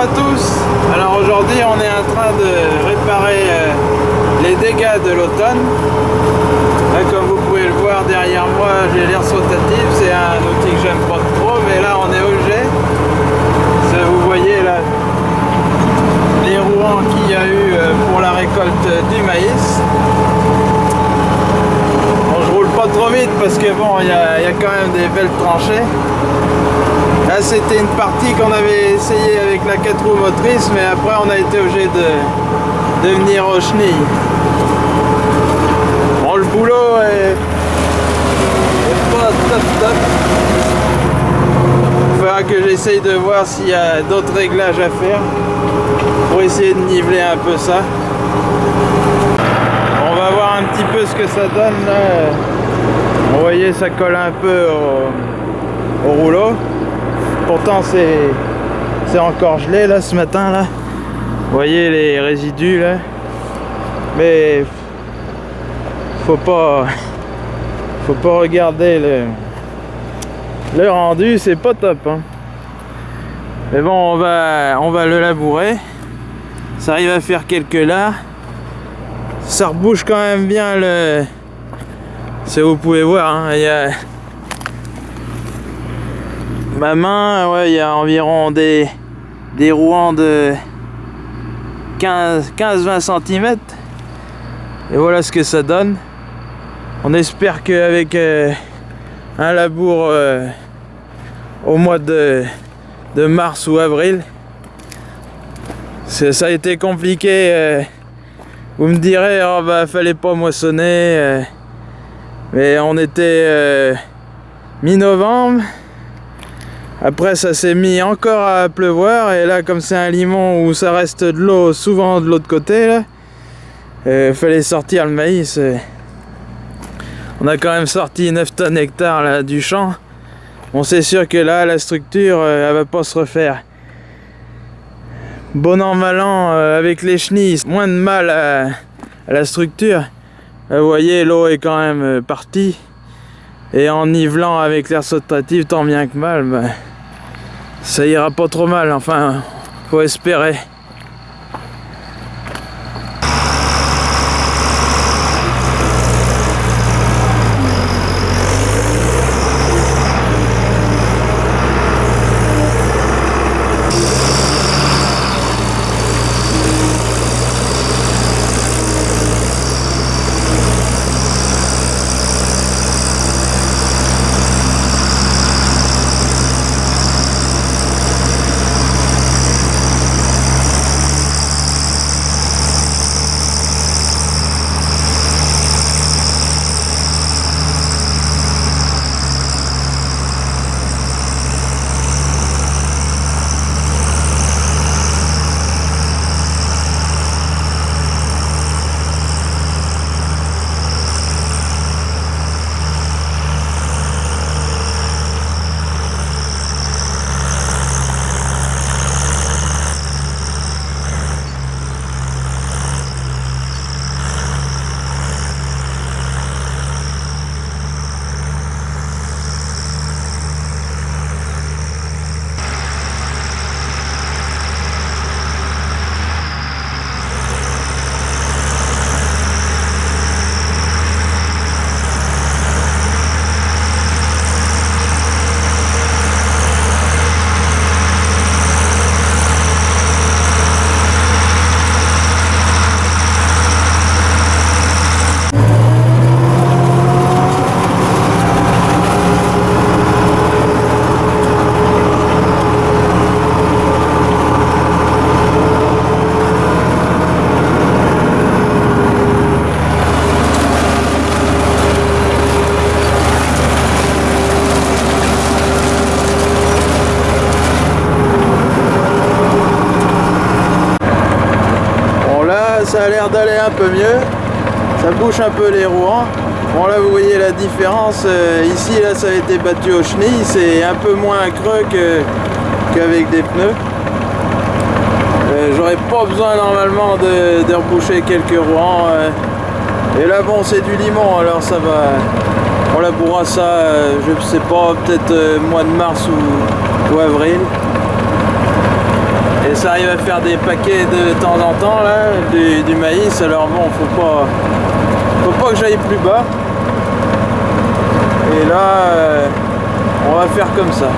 à tous. Alors aujourd'hui on est en train de réparer euh, les dégâts de l'automne. Comme vous pouvez le voir derrière moi j'ai l'air sautatif C'est un outil que j'aime pas trop mais là on est au jet Vous voyez là les rouans qu'il y a eu euh, pour la récolte du maïs. Bon je roule pas trop vite parce que bon il y, y a quand même des belles tranchées Là c'était une partie qu'on avait essayé avec la 4 roues motrice mais après on a été obligé de, de venir au chenille. Bon le boulot est, pas top top. Il faudra que j'essaye de voir s'il y a d'autres réglages à faire pour essayer de niveler un peu ça. On va voir un petit peu ce que ça donne. Vous voyez ça colle un peu au, au rouleau pourtant c'est encore gelé là ce matin là. Voyez les résidus là. Mais faut pas faut pas regarder le le rendu c'est pas top hein. mais bon on va on va le labourer. Ça arrive à faire quelques là. Ça rebouche quand même bien le si vous pouvez voir hein, il ma main, ouais, il y a environ des, des rouans de 15-20 cm. Et voilà ce que ça donne. On espère qu'avec euh, un labour euh, au mois de, mars ou avril, ça a été compliqué. Euh, vous me direz, oh, bah, fallait pas moissonner. mais on était mi-novembre. Après ça s'est mis encore à pleuvoir et là comme c'est un limon où ça reste de l'eau souvent de l'autre côté là, euh, fallait sortir le maïs. On a quand même sorti 9 tonnes hectares là, du champ. On sait sûr que là la structure euh, elle va pas se refaire. Bon an mal an euh, avec les chenilles, moins de mal à, la structure. vous voyez l'eau est quand même partie. Et en nivelant avec l'air sautatif tant bien que mal, bah, ça ira pas trop mal, enfin, faut espérer. Ça a l'air d'aller un peu mieux. Ça bouche un peu les rouans. Bon là vous voyez la différence. Euh, ici là ça a été battu au chenilles. C'est un peu moins creux qu'avec des pneus. Euh, j'aurais pas besoin normalement de, reboucher quelques rouans. Euh. Et là bon c'est du limon alors ça va. On labourera ça, je sais pas, peut-être mois de mars ou, ou avril. Et ça arrive à faire des paquets de temps en temps là, du, maïs, alors bon, faut pas, faut pas que j'aille plus bas. Et là, euh, on va faire comme ça.